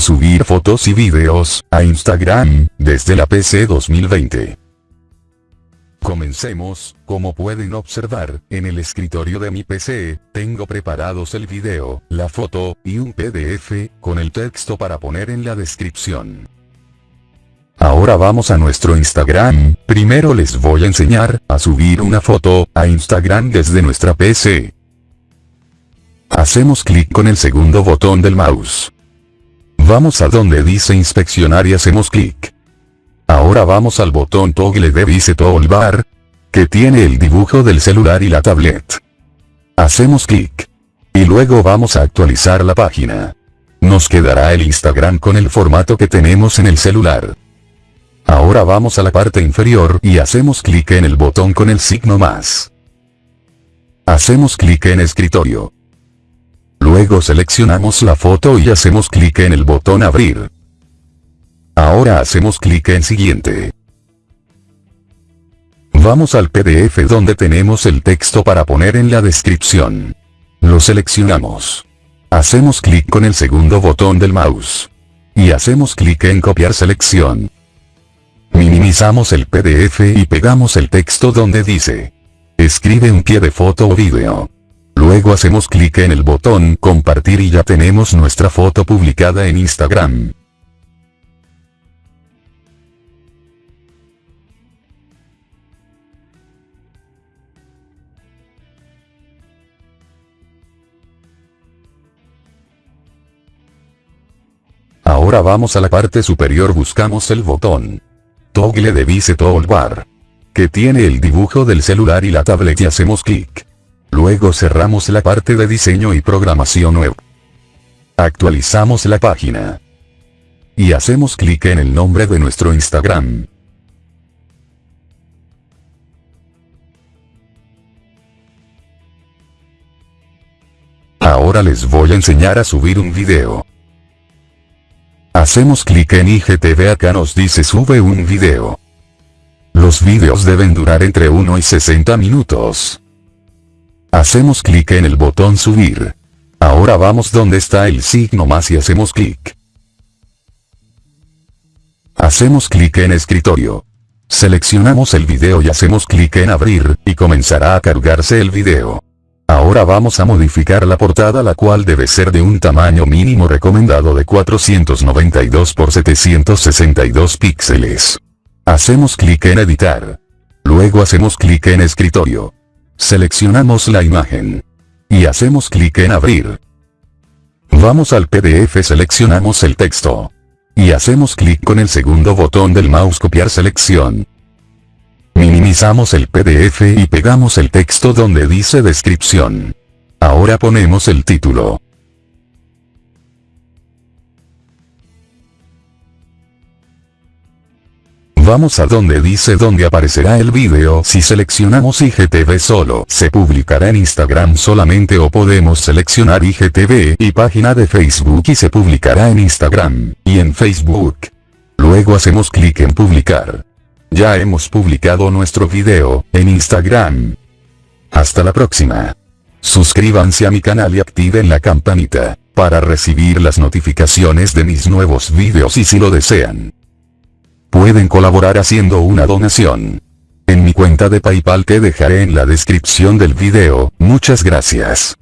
subir fotos y videos a Instagram desde la PC 2020. Comencemos, como pueden observar, en el escritorio de mi PC, tengo preparados el video, la foto, y un PDF, con el texto para poner en la descripción. Ahora vamos a nuestro Instagram, primero les voy a enseñar, a subir una foto, a Instagram desde nuestra PC. Hacemos clic con el segundo botón del mouse. Vamos a donde dice inspeccionar y hacemos clic. Ahora vamos al botón toggle de Vice Toolbar, que tiene el dibujo del celular y la tablet. Hacemos clic. Y luego vamos a actualizar la página. Nos quedará el Instagram con el formato que tenemos en el celular. Ahora vamos a la parte inferior y hacemos clic en el botón con el signo más. Hacemos clic en escritorio. Luego seleccionamos la foto y hacemos clic en el botón abrir. Ahora hacemos clic en siguiente. Vamos al PDF donde tenemos el texto para poner en la descripción. Lo seleccionamos. Hacemos clic con el segundo botón del mouse. Y hacemos clic en copiar selección. Minimizamos el PDF y pegamos el texto donde dice. Escribe un pie de foto o video. Luego hacemos clic en el botón compartir y ya tenemos nuestra foto publicada en Instagram. Ahora vamos a la parte superior buscamos el botón. Toggle de Vice Toolbar. Que tiene el dibujo del celular y la tablet y hacemos clic. Luego cerramos la parte de diseño y programación web. Actualizamos la página. Y hacemos clic en el nombre de nuestro Instagram. Ahora les voy a enseñar a subir un video. Hacemos clic en IGTV acá nos dice sube un video. Los videos deben durar entre 1 y 60 minutos. Hacemos clic en el botón subir. Ahora vamos donde está el signo más y hacemos clic. Hacemos clic en escritorio. Seleccionamos el video y hacemos clic en abrir, y comenzará a cargarse el video. Ahora vamos a modificar la portada la cual debe ser de un tamaño mínimo recomendado de 492 por 762 píxeles. Hacemos clic en editar. Luego hacemos clic en escritorio. Seleccionamos la imagen. Y hacemos clic en abrir. Vamos al PDF seleccionamos el texto. Y hacemos clic con el segundo botón del mouse copiar selección. Minimizamos el PDF y pegamos el texto donde dice descripción. Ahora ponemos el título. Vamos a donde dice donde aparecerá el vídeo si seleccionamos IGTV solo se publicará en Instagram solamente o podemos seleccionar IGTV y página de Facebook y se publicará en Instagram y en Facebook. Luego hacemos clic en publicar. Ya hemos publicado nuestro video, en Instagram. Hasta la próxima. Suscríbanse a mi canal y activen la campanita, para recibir las notificaciones de mis nuevos videos y si lo desean. Pueden colaborar haciendo una donación. En mi cuenta de Paypal que dejaré en la descripción del video, muchas gracias.